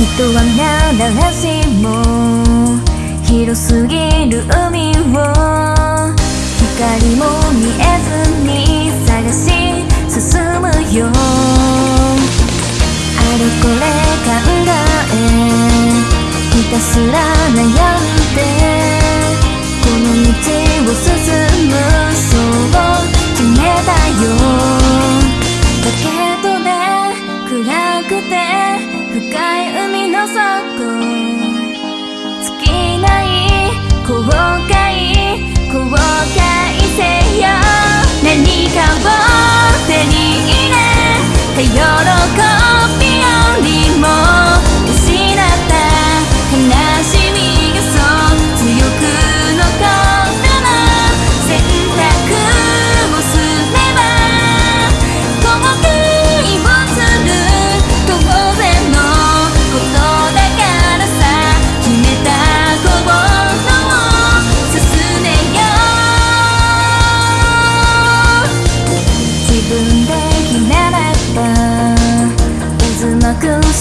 人は皆誰しも広すぎる海を。光も見えずに探し進むよ。 같아요.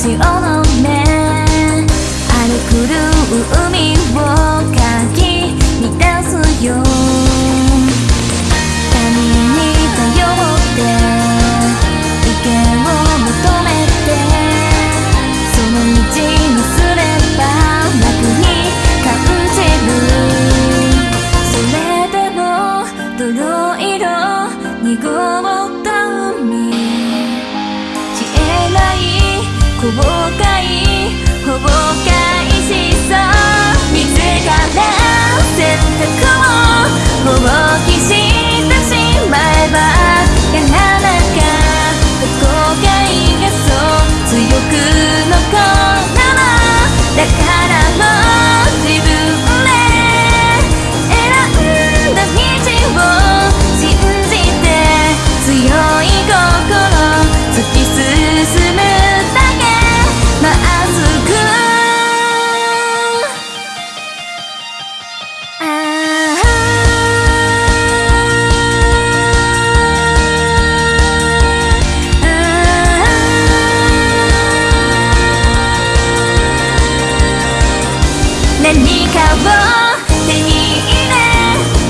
潮の目荒れ狂う海をかき乱すよ。波に頼って意見を求めてその道にすれば楽に感じる。それでも泥色濁る boca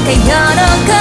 って喜ぶ